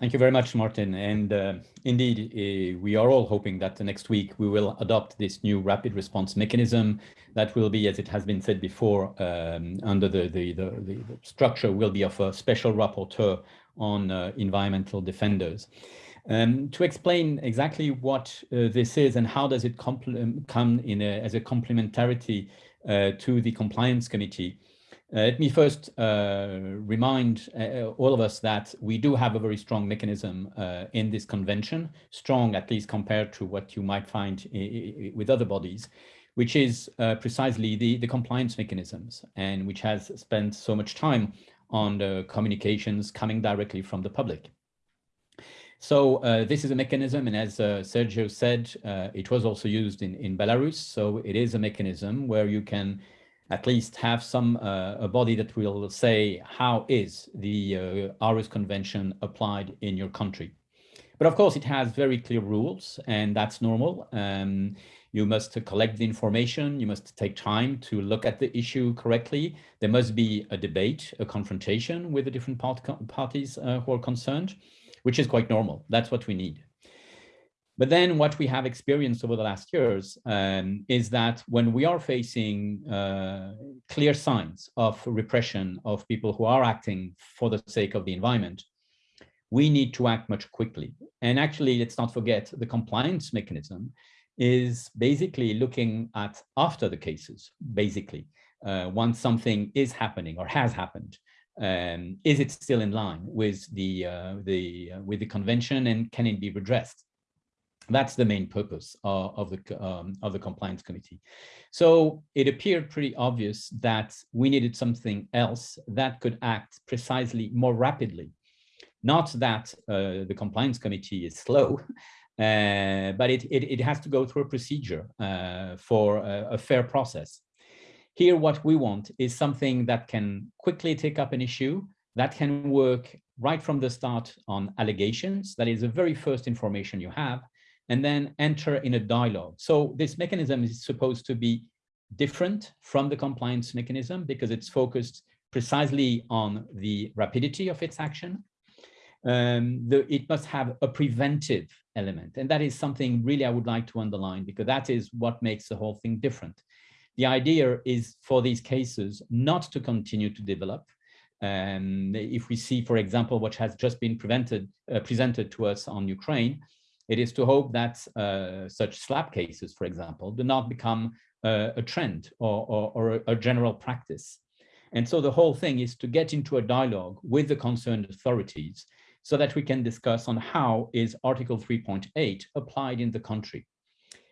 Thank you very much, Martin. And uh, indeed, uh, we are all hoping that next week we will adopt this new rapid response mechanism that will be, as it has been said before, um, under the, the, the, the, structure will be of a special rapporteur on uh, environmental defenders. Um, to explain exactly what uh, this is and how does it come in a, as a complementarity uh, to the compliance committee, uh, let me first uh, remind uh, all of us that we do have a very strong mechanism uh, in this convention, strong at least compared to what you might find with other bodies, which is uh, precisely the, the compliance mechanisms and which has spent so much time on the communications coming directly from the public. So uh, this is a mechanism, and as Sergio said, it was also used in, in Belarus. So it is a mechanism where you can at least have some uh, a body that will say how is the uh, Convention applied in your country. But of course, it has very clear rules, and that's normal. Um, you must collect the information, you must take time to look at the issue correctly. There must be a debate, a confrontation with the different part parties uh, who are concerned, which is quite normal. That's what we need. But then what we have experienced over the last years um, is that when we are facing uh, clear signs of repression of people who are acting for the sake of the environment, we need to act much quickly. And actually, let's not forget the compliance mechanism is basically looking at after the cases, basically, uh, once something is happening or has happened, um, is it still in line with the, uh, the, uh, with the convention and can it be redressed? That's the main purpose uh, of the um, of the compliance committee. So it appeared pretty obvious that we needed something else that could act precisely more rapidly. Not that uh, the compliance committee is slow, uh, but it, it, it, has to go through a procedure uh, for a, a fair process. Here, what we want is something that can quickly take up an issue, that can work right from the start on allegations. That is the very first information you have and then enter in a dialogue. So this mechanism is supposed to be different from the compliance mechanism because it's focused precisely on the rapidity of its action. Um, the, it must have a preventive element. And that is something really I would like to underline because that is what makes the whole thing different. The idea is for these cases not to continue to develop. Um, if we see, for example, what has just been prevented, uh, presented to us on Ukraine, it is to hope that uh, such SLAPP cases, for example, do not become uh, a trend or, or, or, a general practice. And so the whole thing is to get into a dialogue with the concerned authorities so that we can discuss on how is Article 3.8 applied in the country.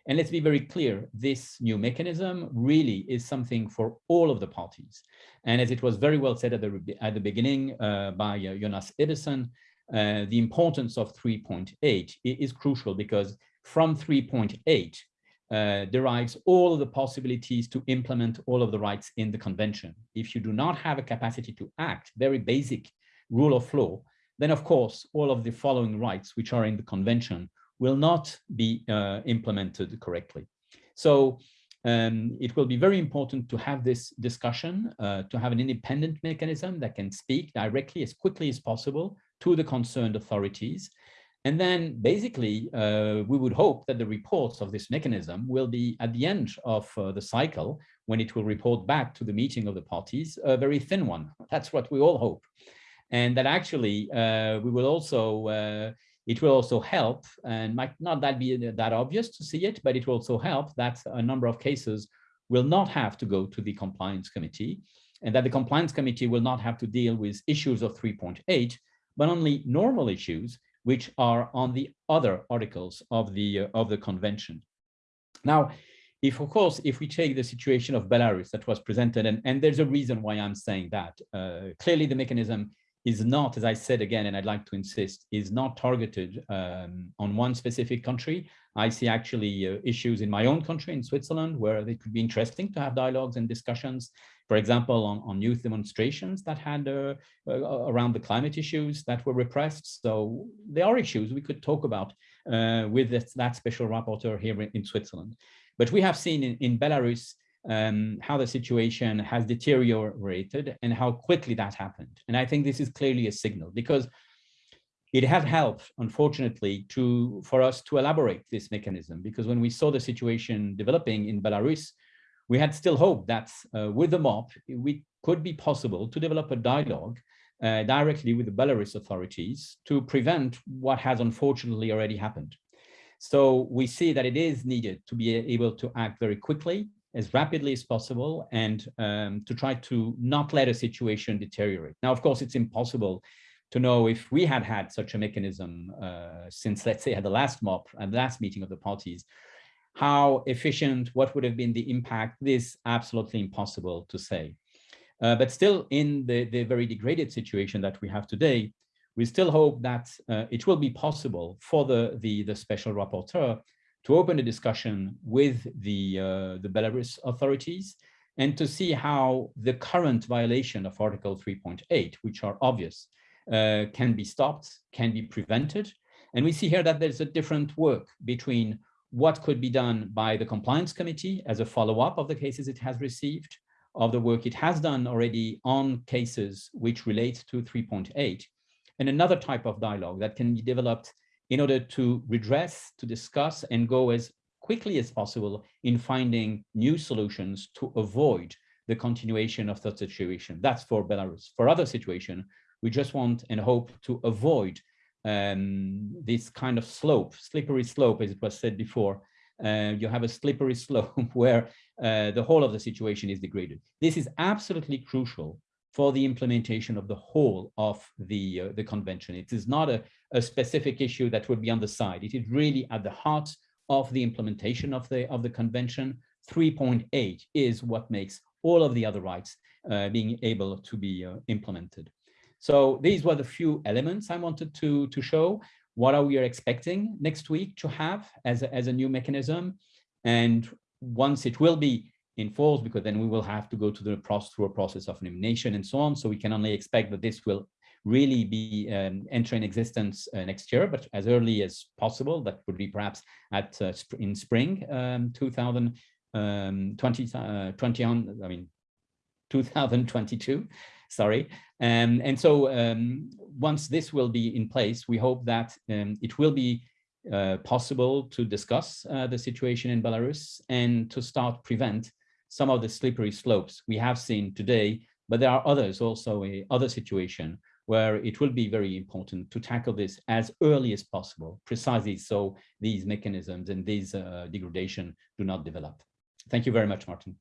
And let's be very clear, this new mechanism really is something for all of the parties. And as it was very well said at the, at the beginning uh, by uh, Jonas Ebbesson, uh, the importance of 3.8 is crucial because from 3.8 uh, derives all of the possibilities to implement all of the rights in the convention. If you do not have a capacity to act, very basic rule of law, then of course, all of the following rights which are in the convention will not be uh, implemented correctly. So um, it will be very important to have this discussion, uh, to have an independent mechanism that can speak directly as quickly as possible to the concerned authorities. And then basically, uh, we would hope that the reports of this mechanism will be at the end of uh, the cycle, when it will report back to the meeting of the parties, a very thin one. That's what we all hope. And that actually, uh, we will also, uh, it will also help, and might not that be that obvious to see it, but it will also help that a number of cases will not have to go to the compliance committee, and that the compliance committee will not have to deal with issues of 3.8, but only normal issues which are on the other articles of the uh, of the convention. Now, if of course, if we take the situation of Belarus that was presented, and, and there's a reason why I'm saying that, uh, clearly the mechanism is not, as I said again, and I'd like to insist, is not targeted um, on one specific country. I see actually uh, issues in my own country, in Switzerland, where it could be interesting to have dialogues and discussions for example, on, on youth demonstrations that had uh, uh, around the climate issues that were repressed. So there are issues we could talk about uh, with this, that special rapporteur here in, in, Switzerland. But we have seen in, in Belarus um, how the situation has deteriorated and how quickly that happened. And I think this is clearly a signal because it had helped, unfortunately, to for us to elaborate this mechanism because when we saw the situation developing in Belarus, we had still hope that uh, with the MOP, we could be possible to develop a dialogue uh, directly with the Belarus authorities to prevent what has unfortunately already happened. So we see that it is needed to be able to act very quickly, as rapidly as possible, and um, to try to not let a situation deteriorate. Now, of course, it's impossible to know if we had had such a mechanism uh, since, let's say, at the last MOP and last meeting of the parties, how efficient, what would have been the impact, this absolutely impossible to say. Uh, but still in the, the very degraded situation that we have today, we still hope that uh, it will be possible for the, the, the special rapporteur to open a discussion with the, uh, the Belarus authorities and to see how the current violation of Article 3.8, which are obvious, uh, can be stopped, can be prevented. And we see here that there's a different work between what could be done by the compliance committee as a follow-up of the cases it has received, of the work it has done already on cases which relate to 3.8, and another type of dialogue that can be developed in order to redress, to discuss, and go as quickly as possible in finding new solutions to avoid the continuation of such situation. That's for Belarus. For other situation, we just want and hope to avoid um, this kind of slope, slippery slope, as it was said before. Uh, you have a slippery slope where uh, the whole of the situation is degraded. This is absolutely crucial for the implementation of the whole of the, uh, the convention. It is not a, a specific issue that would be on the side. It is really at the heart of the implementation of the, of the convention. 3.8 is what makes all of the other rights uh, being able to be uh, implemented. So these were the few elements I wanted to, to show. What are we expecting next week to have as a, as a new mechanism? And once it will be enforced, because then we will have to go to the process through a process of nomination and so on. So we can only expect that this will really be um, entering existence uh, next year, but as early as possible. That would be perhaps at uh, sp in spring um, 2020, um, 20, uh, 20 on, I mean, 2022 sorry. Um, and so um, once this will be in place, we hope that um, it will be uh, possible to discuss uh, the situation in Belarus and to start prevent some of the slippery slopes we have seen today, but there are others also a other situation where it will be very important to tackle this as early as possible, precisely so these mechanisms and these uh, degradation do not develop. Thank you very much, Martin.